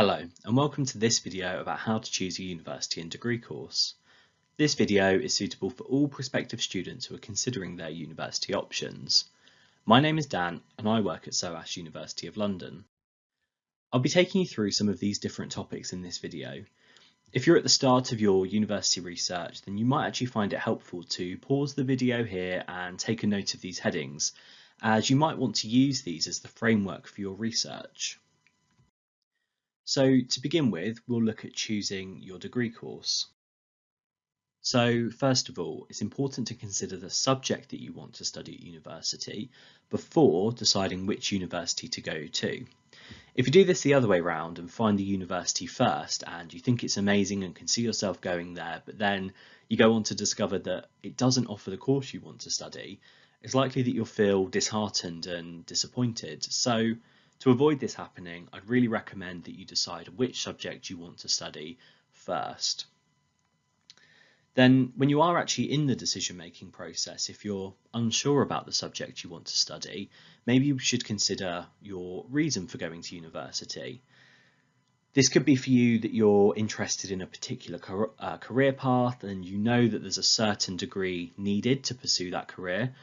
Hello and welcome to this video about how to choose a university and degree course. This video is suitable for all prospective students who are considering their university options. My name is Dan and I work at SOAS University of London. I'll be taking you through some of these different topics in this video. If you're at the start of your university research then you might actually find it helpful to pause the video here and take a note of these headings as you might want to use these as the framework for your research. So to begin with, we'll look at choosing your degree course. So first of all, it's important to consider the subject that you want to study at university before deciding which university to go to. If you do this the other way around and find the university first and you think it's amazing and can see yourself going there, but then you go on to discover that it doesn't offer the course you want to study, it's likely that you'll feel disheartened and disappointed. So to avoid this happening, I'd really recommend that you decide which subject you want to study first. Then when you are actually in the decision-making process, if you're unsure about the subject you want to study, maybe you should consider your reason for going to university. This could be for you that you're interested in a particular uh, career path and you know that there's a certain degree needed to pursue that career.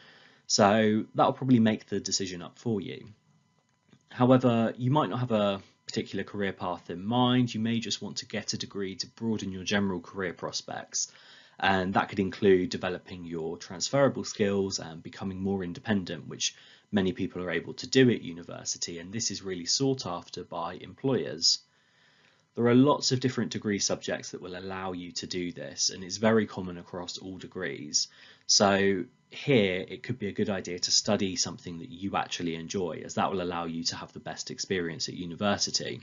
So that'll probably make the decision up for you. However, you might not have a particular career path in mind. You may just want to get a degree to broaden your general career prospects. And that could include developing your transferable skills and becoming more independent, which many people are able to do at university. And this is really sought after by employers. There are lots of different degree subjects that will allow you to do this, and it's very common across all degrees. So here it could be a good idea to study something that you actually enjoy as that will allow you to have the best experience at university.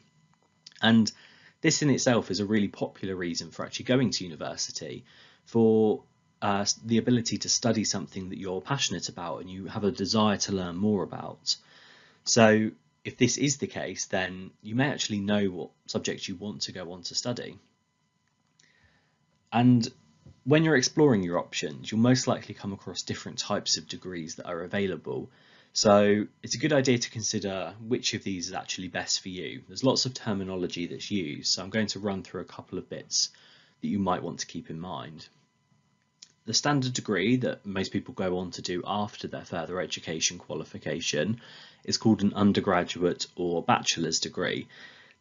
And this in itself is a really popular reason for actually going to university for uh, the ability to study something that you're passionate about and you have a desire to learn more about. So if this is the case, then you may actually know what subjects you want to go on to study. And when you're exploring your options, you'll most likely come across different types of degrees that are available. So it's a good idea to consider which of these is actually best for you. There's lots of terminology that's used, so I'm going to run through a couple of bits that you might want to keep in mind. The standard degree that most people go on to do after their further education qualification is called an undergraduate or bachelor's degree.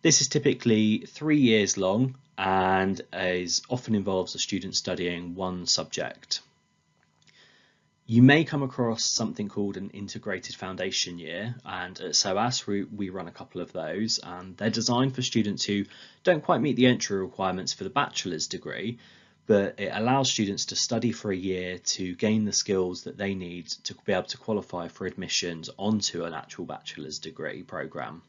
This is typically three years long and is often involves a student studying one subject. You may come across something called an integrated foundation year and at SOAS we, we run a couple of those and they're designed for students who don't quite meet the entry requirements for the bachelor's degree but it allows students to study for a year to gain the skills that they need to be able to qualify for admissions onto an actual bachelor's degree programme.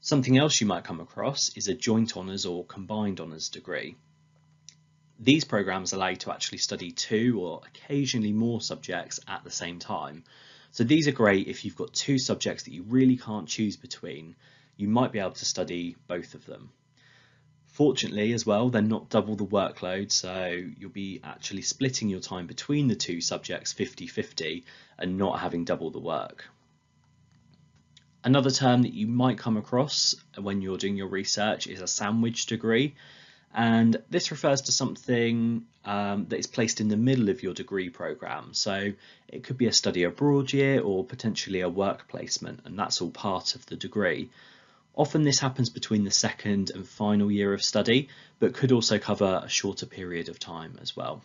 Something else you might come across is a joint honours or combined honours degree. These programs allow you to actually study two or occasionally more subjects at the same time. So these are great if you've got two subjects that you really can't choose between. You might be able to study both of them. Fortunately as well, they're not double the workload, so you'll be actually splitting your time between the two subjects 50-50 and not having double the work. Another term that you might come across when you're doing your research is a sandwich degree. And this refers to something um, that is placed in the middle of your degree program. So it could be a study abroad year or potentially a work placement, and that's all part of the degree. Often this happens between the second and final year of study, but could also cover a shorter period of time as well.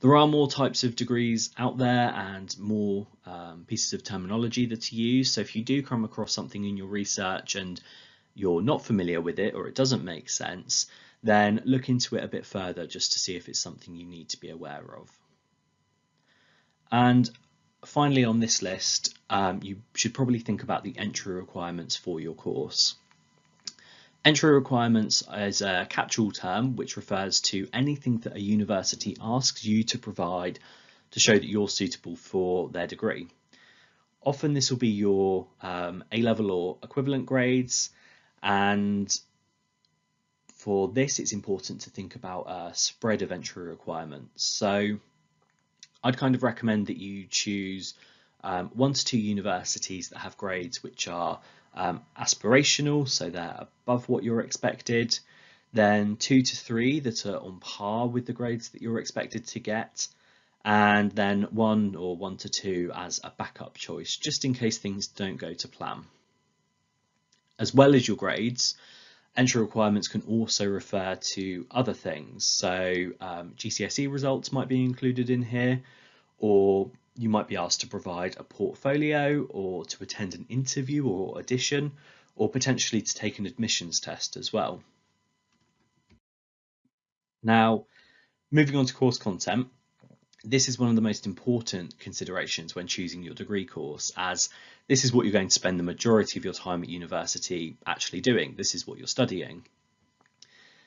There are more types of degrees out there and more um, pieces of terminology that are used. So if you do come across something in your research and you're not familiar with it or it doesn't make sense, then look into it a bit further just to see if it's something you need to be aware of. And finally on this list, um, you should probably think about the entry requirements for your course. Entry requirements is a catch-all term which refers to anything that a university asks you to provide to show that you're suitable for their degree. Often this will be your um, A-level or equivalent grades and for this it's important to think about a spread of entry requirements. So I'd kind of recommend that you choose um, one to two universities that have grades which are um, aspirational, so they're above what you're expected, then two to three that are on par with the grades that you're expected to get, and then one or one to two as a backup choice, just in case things don't go to plan. As well as your grades, entry requirements can also refer to other things. So um, GCSE results might be included in here, or you might be asked to provide a portfolio or to attend an interview or audition, or potentially to take an admissions test as well. Now, moving on to course content, this is one of the most important considerations when choosing your degree course as this is what you're going to spend the majority of your time at university actually doing. This is what you're studying.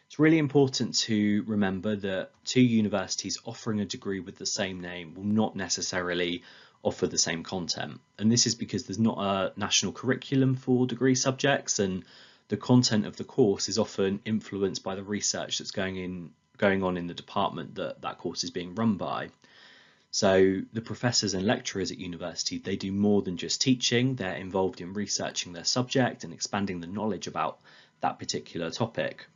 It's really important to remember that two universities offering a degree with the same name will not necessarily offer the same content. And this is because there's not a national curriculum for degree subjects and the content of the course is often influenced by the research that's going in going on in the department that that course is being run by. So the professors and lecturers at university, they do more than just teaching, they're involved in researching their subject and expanding the knowledge about that particular topic.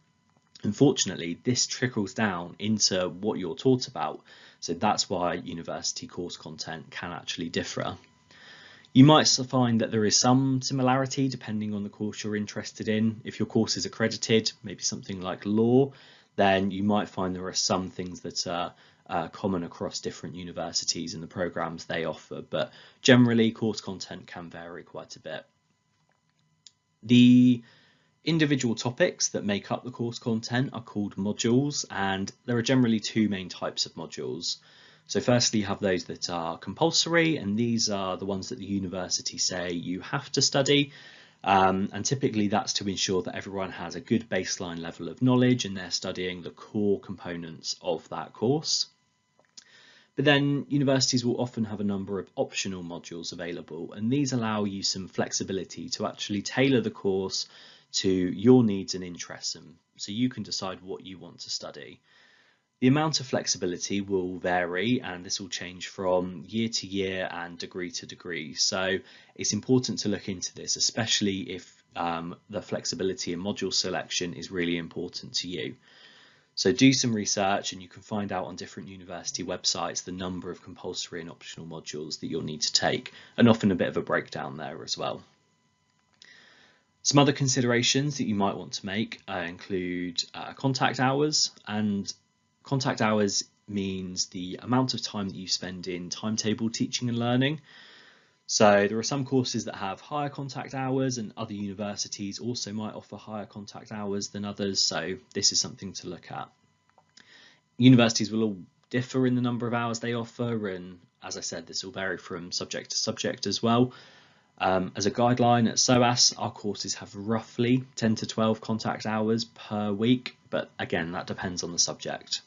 Unfortunately, this trickles down into what you're taught about, so that's why university course content can actually differ. You might find that there is some similarity depending on the course you're interested in. If your course is accredited, maybe something like law, then you might find there are some things that are uh, common across different universities and the programs they offer, but generally course content can vary quite a bit. The individual topics that make up the course content are called modules and there are generally two main types of modules. So firstly you have those that are compulsory and these are the ones that the university say you have to study um, and typically that's to ensure that everyone has a good baseline level of knowledge and they're studying the core components of that course. But then universities will often have a number of optional modules available and these allow you some flexibility to actually tailor the course to your needs and interests and so you can decide what you want to study. The amount of flexibility will vary and this will change from year to year and degree to degree. So it's important to look into this, especially if um, the flexibility in module selection is really important to you. So do some research and you can find out on different university websites the number of compulsory and optional modules that you'll need to take and often a bit of a breakdown there as well. Some other considerations that you might want to make uh, include uh, contact hours and Contact hours means the amount of time that you spend in timetable teaching and learning. So there are some courses that have higher contact hours and other universities also might offer higher contact hours than others. So this is something to look at. Universities will all differ in the number of hours they offer. And as I said, this will vary from subject to subject as well. Um, as a guideline at SOAS, our courses have roughly 10 to 12 contact hours per week, but again, that depends on the subject.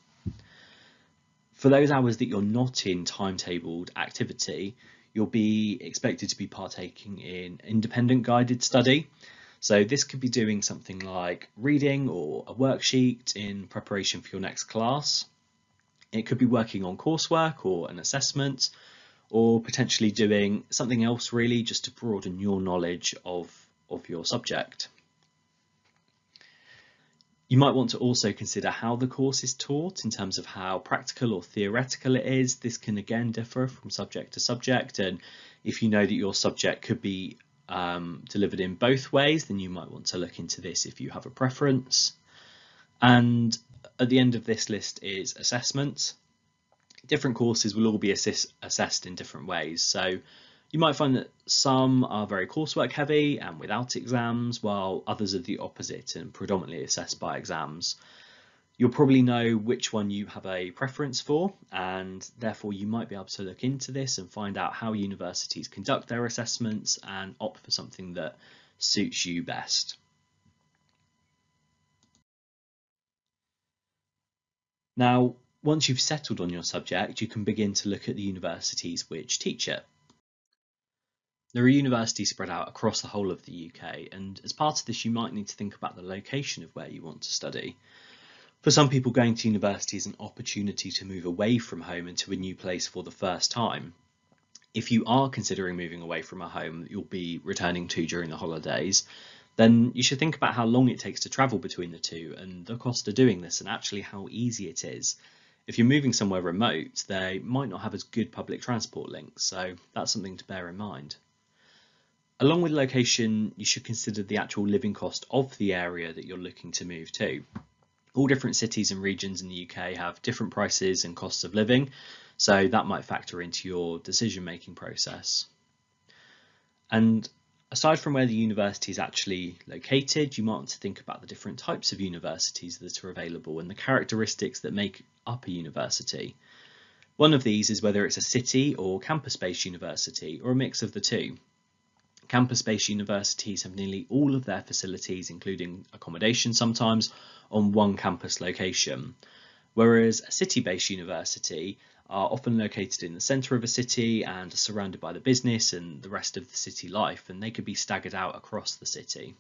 For those hours that you're not in timetabled activity, you'll be expected to be partaking in independent guided study. So this could be doing something like reading or a worksheet in preparation for your next class. It could be working on coursework or an assessment, or potentially doing something else really just to broaden your knowledge of, of your subject. You might want to also consider how the course is taught in terms of how practical or theoretical it is. This can again differ from subject to subject and if you know that your subject could be um, delivered in both ways then you might want to look into this if you have a preference. And at the end of this list is assessment. Different courses will all be assess assessed in different ways so you might find that some are very coursework heavy and without exams, while others are the opposite and predominantly assessed by exams. You'll probably know which one you have a preference for, and therefore you might be able to look into this and find out how universities conduct their assessments and opt for something that suits you best. Now, once you've settled on your subject, you can begin to look at the universities which teach it. There are universities spread out across the whole of the UK, and as part of this, you might need to think about the location of where you want to study. For some people, going to university is an opportunity to move away from home into a new place for the first time. If you are considering moving away from a home that you'll be returning to during the holidays, then you should think about how long it takes to travel between the two and the cost of doing this and actually how easy it is. If you're moving somewhere remote, they might not have as good public transport links, so that's something to bear in mind. Along with location, you should consider the actual living cost of the area that you're looking to move to. All different cities and regions in the UK have different prices and costs of living, so that might factor into your decision making process. And aside from where the university is actually located, you might want to think about the different types of universities that are available and the characteristics that make up a university. One of these is whether it's a city or campus-based university or a mix of the two. Campus-based universities have nearly all of their facilities, including accommodation sometimes, on one campus location, whereas a city-based university are often located in the centre of a city and are surrounded by the business and the rest of the city life, and they could be staggered out across the city.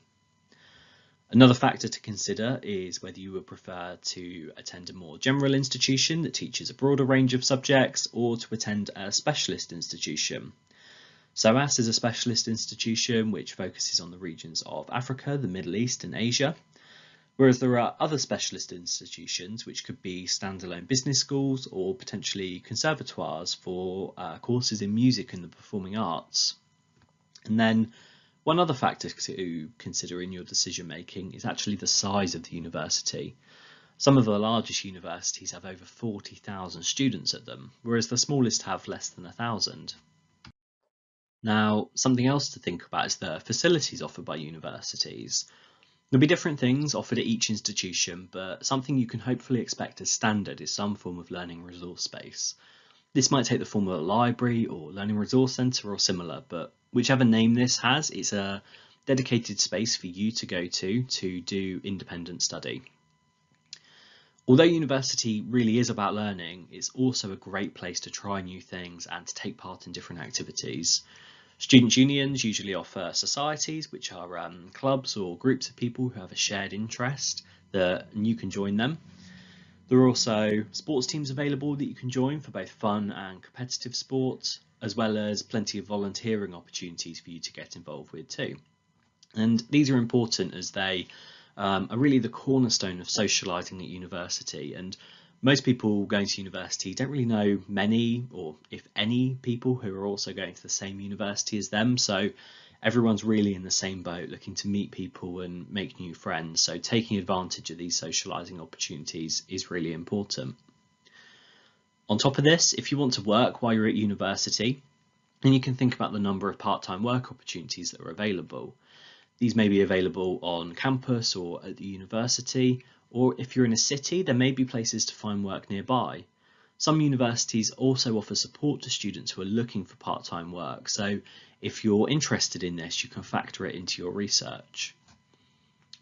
Another factor to consider is whether you would prefer to attend a more general institution that teaches a broader range of subjects or to attend a specialist institution. SOAS is a specialist institution which focuses on the regions of Africa, the Middle East and Asia. Whereas there are other specialist institutions, which could be standalone business schools or potentially conservatoires for uh, courses in music and the performing arts. And then one other factor to consider in your decision making is actually the size of the university. Some of the largest universities have over 40,000 students at them, whereas the smallest have less than 1,000. Now, something else to think about is the facilities offered by universities. There'll be different things offered at each institution, but something you can hopefully expect as standard is some form of learning resource space. This might take the form of a library or learning resource centre or similar, but whichever name this has, it's a dedicated space for you to go to to do independent study. Although university really is about learning, it's also a great place to try new things and to take part in different activities. Student unions usually offer societies, which are um, clubs or groups of people who have a shared interest that and you can join them. There are also sports teams available that you can join for both fun and competitive sports, as well as plenty of volunteering opportunities for you to get involved with too. And these are important as they um, are really the cornerstone of socialising at university and most people going to university don't really know many or if any people who are also going to the same university as them. So everyone's really in the same boat looking to meet people and make new friends. So taking advantage of these socializing opportunities is really important. On top of this if you want to work while you're at university then you can think about the number of part-time work opportunities that are available. These may be available on campus or at the university or if you're in a city, there may be places to find work nearby. Some universities also offer support to students who are looking for part-time work, so if you're interested in this, you can factor it into your research.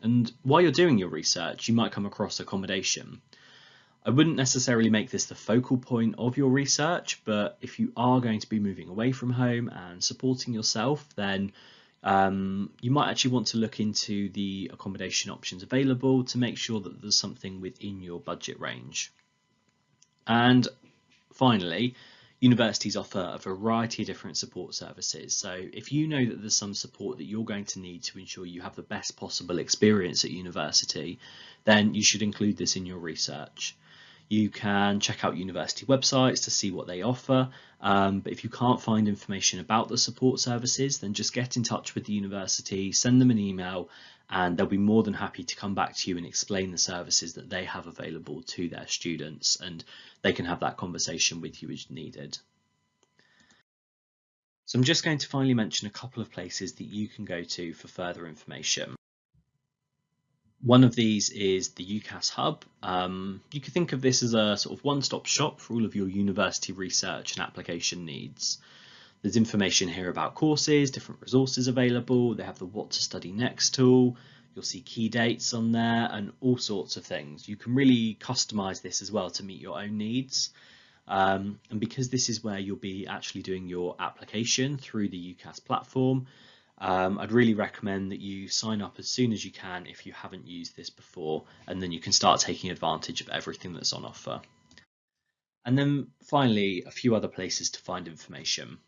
And while you're doing your research, you might come across accommodation. I wouldn't necessarily make this the focal point of your research, but if you are going to be moving away from home and supporting yourself, then um, you might actually want to look into the accommodation options available to make sure that there's something within your budget range. And finally, universities offer a variety of different support services. So if you know that there's some support that you're going to need to ensure you have the best possible experience at university, then you should include this in your research. You can check out university websites to see what they offer, um, but if you can't find information about the support services, then just get in touch with the university, send them an email, and they'll be more than happy to come back to you and explain the services that they have available to their students, and they can have that conversation with you as needed. So I'm just going to finally mention a couple of places that you can go to for further information. One of these is the UCAS Hub. Um, you could think of this as a sort of one-stop shop for all of your university research and application needs. There's information here about courses, different resources available. They have the What to Study Next tool. You'll see key dates on there and all sorts of things. You can really customize this as well to meet your own needs. Um, and because this is where you'll be actually doing your application through the UCAS platform, um, I'd really recommend that you sign up as soon as you can if you haven't used this before, and then you can start taking advantage of everything that's on offer. And then finally, a few other places to find information.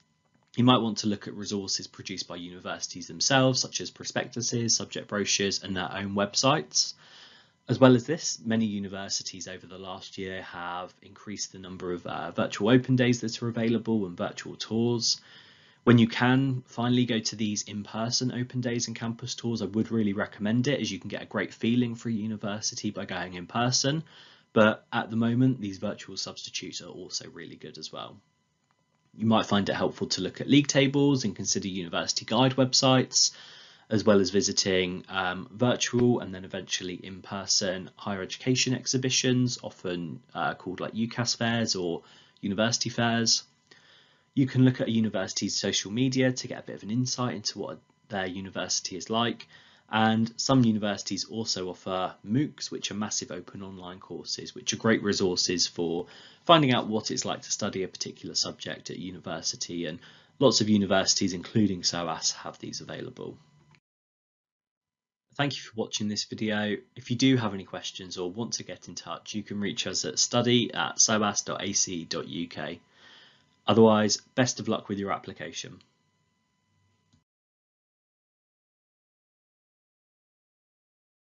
You might want to look at resources produced by universities themselves, such as prospectuses, subject brochures, and their own websites. As well as this, many universities over the last year have increased the number of uh, virtual open days that are available and virtual tours. When you can finally go to these in-person open days and campus tours, I would really recommend it as you can get a great feeling for a university by going in person. But at the moment, these virtual substitutes are also really good as well. You might find it helpful to look at league tables and consider university guide websites as well as visiting um, virtual and then eventually in-person higher education exhibitions, often uh, called like UCAS fairs or university fairs. You can look at a university's social media to get a bit of an insight into what their university is like. And some universities also offer MOOCs, which are massive open online courses, which are great resources for finding out what it's like to study a particular subject at university. And lots of universities, including SOAS, have these available. Thank you for watching this video. If you do have any questions or want to get in touch, you can reach us at study at soas.ac.uk. Otherwise, best of luck with your application.